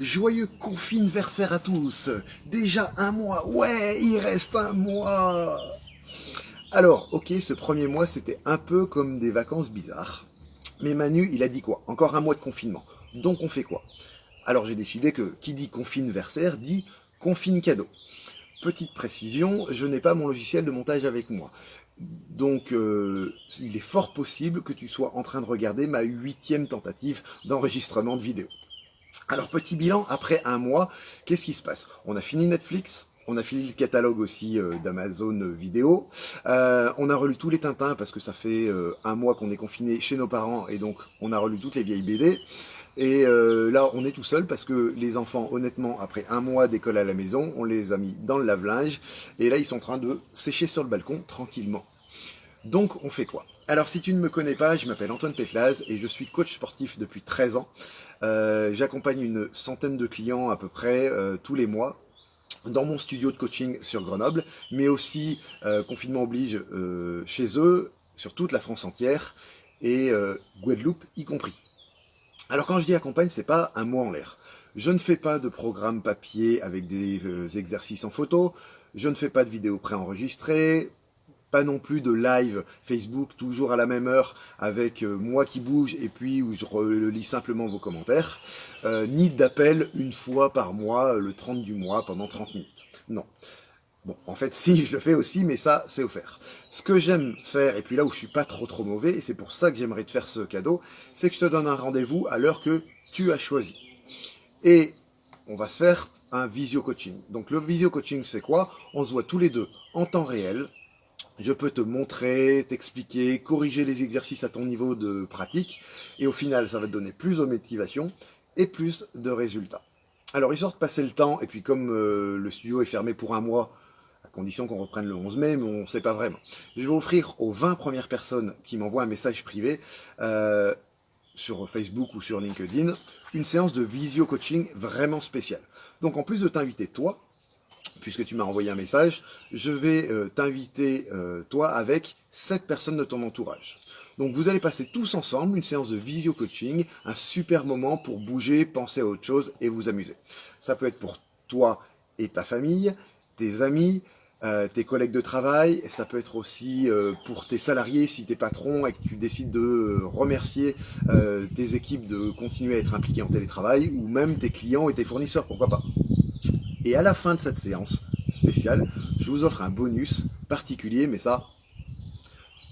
Joyeux confineversaire à tous Déjà un mois, ouais, il reste un mois Alors, ok, ce premier mois, c'était un peu comme des vacances bizarres. Mais Manu, il a dit quoi? Encore un mois de confinement. Donc on fait quoi? Alors j'ai décidé que qui dit confineversaire dit confine cadeau. Petite précision, je n'ai pas mon logiciel de montage avec moi. Donc, euh, il est fort possible que tu sois en train de regarder ma huitième tentative d'enregistrement de vidéo. Alors, petit bilan, après un mois, qu'est-ce qui se passe? On a fini Netflix, on a fini le catalogue aussi euh, d'Amazon vidéo. Euh, on a relu tous les Tintins parce que ça fait un mois qu'on est confiné chez nos parents et donc on a relu toutes les vieilles BD. Et là, on est tout seul parce que les enfants, honnêtement, après un mois d'école à la maison, on les a mis dans le lave-linge. Et là, ils sont en train de sécher sur le balcon tranquillement. Donc, on fait quoi? Alors, si tu ne me connais pas, je m'appelle Antoine Péflaz et je suis coach sportif depuis 13 ans. Euh, j'accompagne une centaine de clients à peu près euh, tous les mois dans mon studio de coaching sur Grenoble, mais aussi, euh, confinement oblige, chez eux, sur toute la France entière, et Guadeloupe y compris. Alors quand je dis accompagne, c'est pas un mot en l'air. Je ne fais pas de programme papier avec des exercices en photo, je ne fais pas de vidéos préenregistrées, pas non plus de live Facebook toujours à la même heure avec euh, moi qui bouge et puis où je relis simplement vos commentaires, euh, ni d'appel une fois par mois, le 30 du mois, pendant 30 minutes. Non. Bon, en fait, si, je le fais aussi, mais ça, c'est offert. Ce que j'aime faire, et puis là où je suis pas trop trop mauvais, et c'est pour ça que j'aimerais te faire ce cadeau, c'est que je te donne un rendez-vous à l'heure que tu as choisi. Et on va se faire un visio coaching. Donc le visio coaching, c'est quoi? On se voit tous les deux en temps réel, je peux te montrer, t'expliquer, corriger les exercices à ton niveau de pratique, et au final, ça va te donner plus de motivation et plus de résultats. Alors, histoire de passer le temps, et puis comme euh, le studio est fermé pour un mois, à condition qu'on reprenne le 11 mai, mais on ne sait pas vraiment, je vais offrir aux 20 premières personnes qui m'envoient un message privé euh, sur Facebook ou sur LinkedIn, une séance de visio-coaching vraiment spéciale. Donc, en plus de t'inviter toi, puisque tu m'as envoyé un message, je vais euh, t'inviter, euh, toi, avec sept personnes de ton entourage. Donc vous allez passer tous ensemble une séance de visio coaching, un super moment pour bouger, penser à autre chose et vous amuser. Ça peut être pour toi et ta famille, tes amis, euh, tes collègues de travail, ça peut être aussi pour tes salariés si tu es patron et que tu décides de remercier tes équipes de continuer à être impliqués en télétravail, ou même tes clients et tes fournisseurs, pourquoi pas. Et à la fin de cette séance spéciale, je vous offre un bonus particulier, mais ça,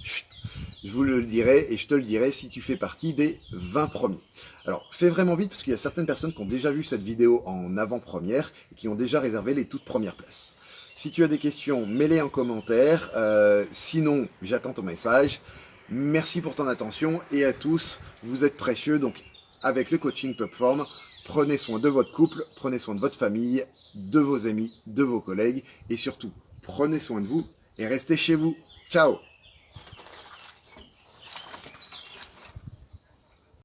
je vous le dirai et je te le dirai si tu fais partie des 20 premiers. Alors, fais vraiment vite parce qu'il y a certaines personnes qui ont déjà vu cette vidéo en avant-première et qui ont déjà réservé les toutes premières places. Si tu as des questions, mets-les en commentaire. Euh, sinon, j'attends ton message. Merci pour ton attention et à tous, vous êtes précieux. Donc, avec le coaching Pubform, Prenez soin de votre couple, prenez soin de votre famille, de vos amis, de vos collègues et surtout, prenez soin de vous et restez chez vous. Ciao